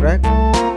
correct